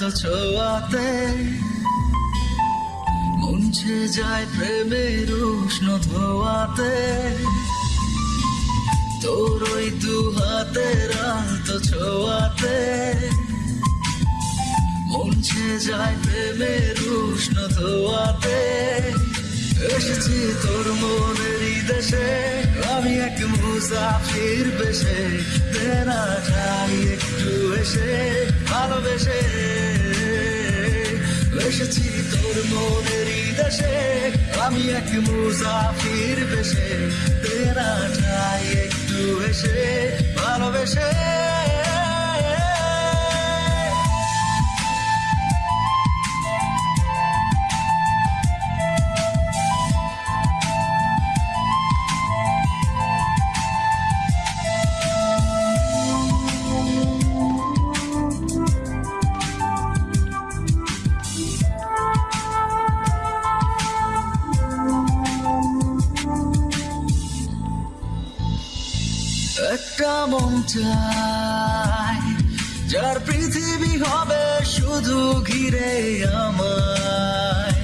আলতো ছোঁয়াতে মুছে যায় প্রেমের উষ্ণ ধোয়াতে। তোর ওই দু হাতের আলতো ছোঁয়াতে মুছে যায় প্রেমের উষ্ণ ধোয়াতে। এসেছি তোর মনেরই দেশে, আমি এক মুসাফির বেশে। দেনা চাই একটু এসে, ভালোবেসে এসেছি তোর মনেরই দেশে। আমি এক মুসাফির বেশে। তেরা চাই একটু এসে একটা মন চাই, যার পৃথিবী হবে শুধু ঘিরে আমায়।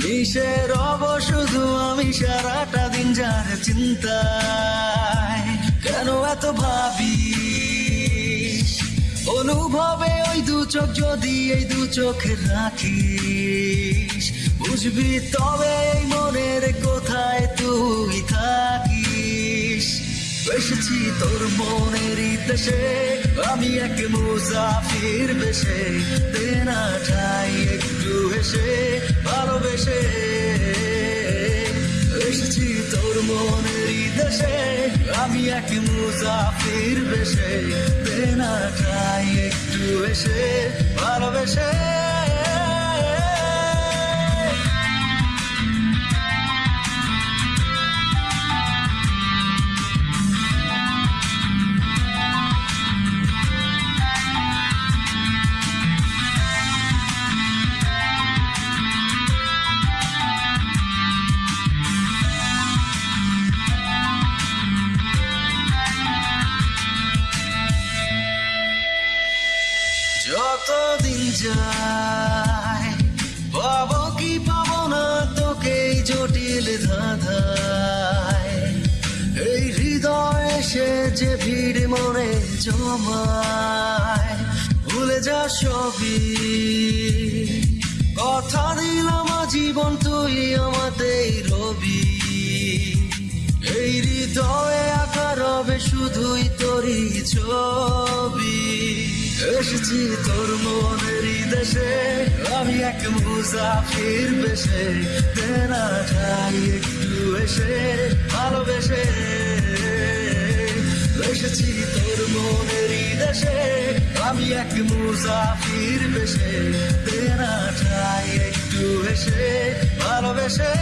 মিশে রব, শুধু আমি সারাটা দিন যার চিন্তায়। কেন এত ভাবি অনুভবে ওই দু চোখ, যদি এই দু চোখে রাখিস, বুঝবি তবে এই এসেছি তোর মনেরই দেশে আমি এক মুসাফির বেশে। দেনা চাই একটু হেসে ভালোবেসে। এসেছি তোর মনেরই দেশে আমি এক মুসাফির বেশে। দেনা চাই একটু এসে ভালোবেসে। যতদিন যায়? পাবো কি পাবো না তোকে জটিল ধাঁধায়। এই হৃদয় সে যে ভিড় মনে জমায়, ভুলে যা সবই। কথা দিলাম জীবন তুই আমাদের রবি। এই হৃদয়ে আঁকা রবে শুধুই তোরই ছবি। এসেছি তোর মনেরই দেশে আমি এক মুসাফির বেশে তেনা চাই একটু এসে ভালোবেসে এসেছি তোর মনেরই দেশে আমি এক মুসাফির বেশে তেনা চাই একটু এসে ভালোবেসে